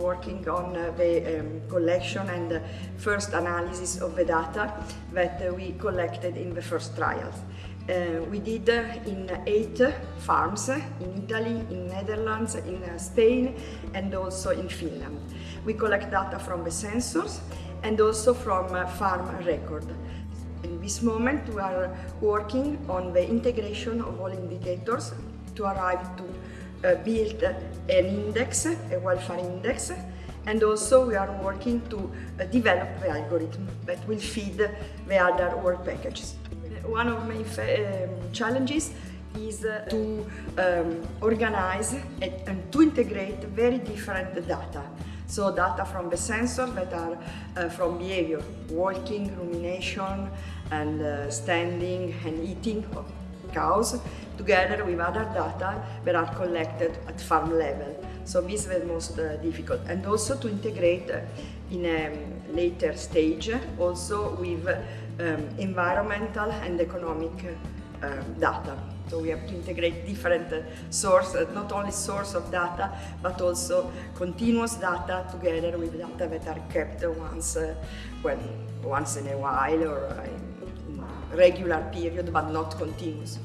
working on uh, the um, collection and first analysis of the data that uh, we collected in the first trials. Uh, we did uh, in eight farms in Italy, in Netherlands, in uh, Spain and also in Finland. We collect data from the sensors and also from uh, farm record. In this moment we are working on the integration of all indicators to arrive to build an index, a welfare index, and also we are working to uh, develop the algorithm that will feed the other work packages. One of my um, challenges is uh, to um, organize and, and, to integrate very different data. So data from the sensors that are uh, from behavior, walking, rumination, and uh, standing and eating cows, together with other data that are collected at farm level. So this is the most uh, difficult. And also to integrate uh, in a later stage also with um, environmental and economic um, data. So we have to integrate different uh, sources, not only source of data, but also continuous data together with data that are kept once, uh, when, once in a while or uh, regular period, but not continuous.